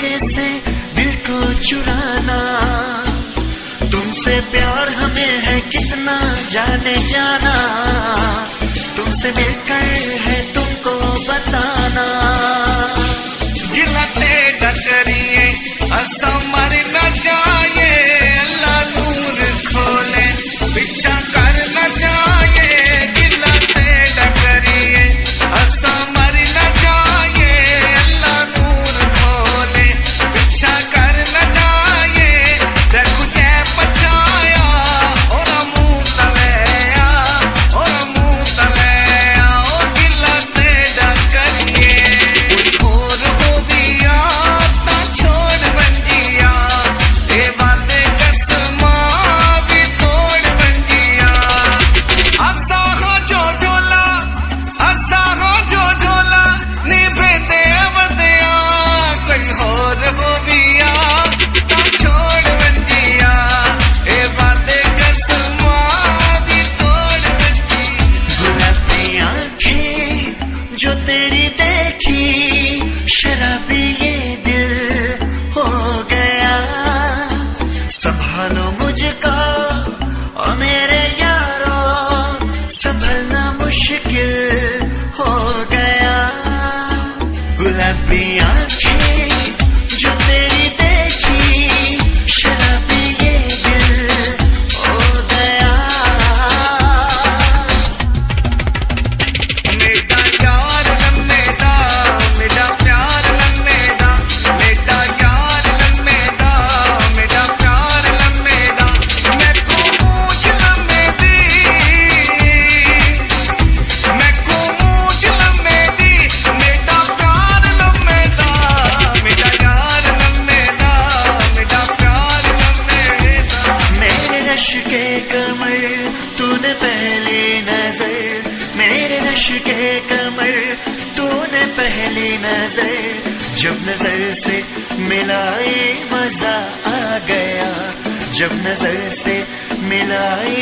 तेरे से दिल को चुराना। तुमसे प्यार हमें है कितना जाने जाना। तुमसे मिलकर है तुमको बताना। जो तेरी देखी, शराबी ये दिल हो गया। संभालो मुझको और मेरे यारो, संभलना मुश्किल हो गया। गुलाबी नश के कमर, तूने पहली नज़र। मेरे नश के कमर, तूने पहली नज़र। जब नज़र से मिलाए मज़ा आ गया, जब नज़र से मिलाई